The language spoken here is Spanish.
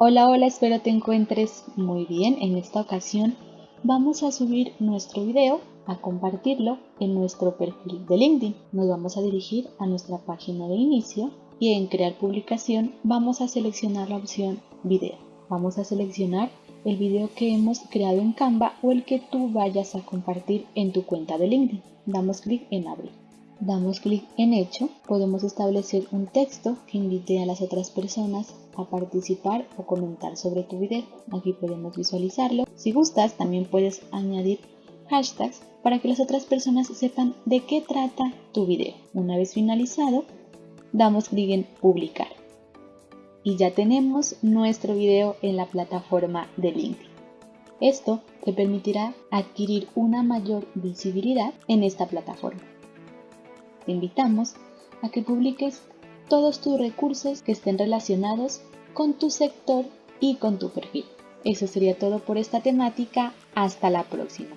Hola, hola, espero te encuentres muy bien. En esta ocasión vamos a subir nuestro video, a compartirlo en nuestro perfil de LinkedIn. Nos vamos a dirigir a nuestra página de inicio y en crear publicación vamos a seleccionar la opción video. Vamos a seleccionar el video que hemos creado en Canva o el que tú vayas a compartir en tu cuenta de LinkedIn. Damos clic en abrir. Damos clic en hecho, podemos establecer un texto que invite a las otras personas a participar o comentar sobre tu video. Aquí podemos visualizarlo. Si gustas, también puedes añadir hashtags para que las otras personas sepan de qué trata tu video. Una vez finalizado, damos clic en publicar. Y ya tenemos nuestro video en la plataforma de LinkedIn. Esto te permitirá adquirir una mayor visibilidad en esta plataforma te invitamos a que publiques todos tus recursos que estén relacionados con tu sector y con tu perfil. Eso sería todo por esta temática. Hasta la próxima.